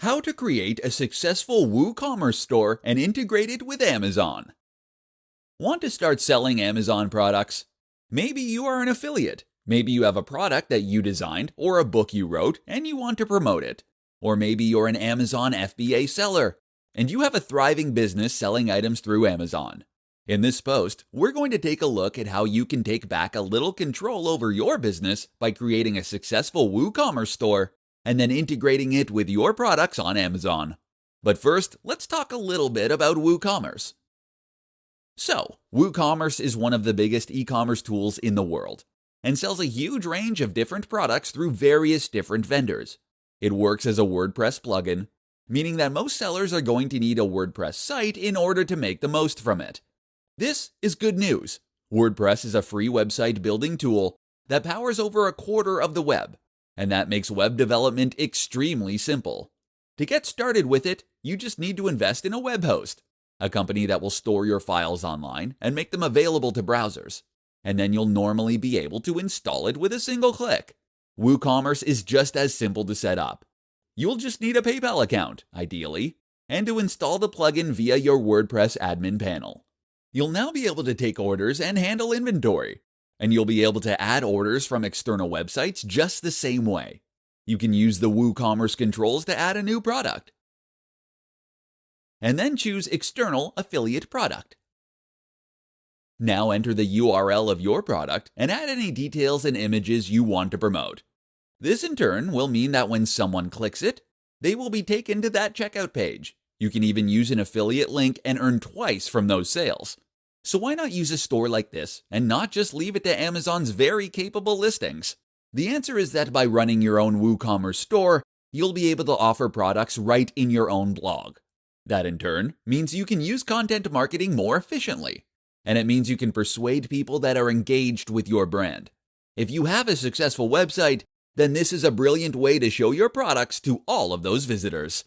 How to create a successful WooCommerce store and integrate it with Amazon. Want to start selling Amazon products? Maybe you are an affiliate. Maybe you have a product that you designed or a book you wrote and you want to promote it. Or maybe you're an Amazon FBA seller and you have a thriving business selling items through Amazon. In this post, we're going to take a look at how you can take back a little control over your business by creating a successful WooCommerce store and then integrating it with your products on Amazon. But first, let's talk a little bit about WooCommerce. So, WooCommerce is one of the biggest e commerce tools in the world and sells a huge range of different products through various different vendors. It works as a WordPress plugin, meaning that most sellers are going to need a WordPress site in order to make the most from it. This is good news. WordPress is a free website building tool that powers over a quarter of the web and that makes web development extremely simple. To get started with it, you just need to invest in a web host, a company that will store your files online and make them available to browsers. And then you'll normally be able to install it with a single click. WooCommerce is just as simple to set up. You'll just need a PayPal account, ideally, and to install the plugin via your WordPress admin panel. You'll now be able to take orders and handle inventory, and you'll be able to add orders from external websites just the same way. You can use the WooCommerce controls to add a new product. And then choose External Affiliate Product. Now enter the URL of your product and add any details and images you want to promote. This in turn will mean that when someone clicks it, they will be taken to that checkout page. You can even use an affiliate link and earn twice from those sales. So why not use a store like this and not just leave it to Amazon's very capable listings? The answer is that by running your own WooCommerce store, you'll be able to offer products right in your own blog. That in turn means you can use content marketing more efficiently. And it means you can persuade people that are engaged with your brand. If you have a successful website, then this is a brilliant way to show your products to all of those visitors.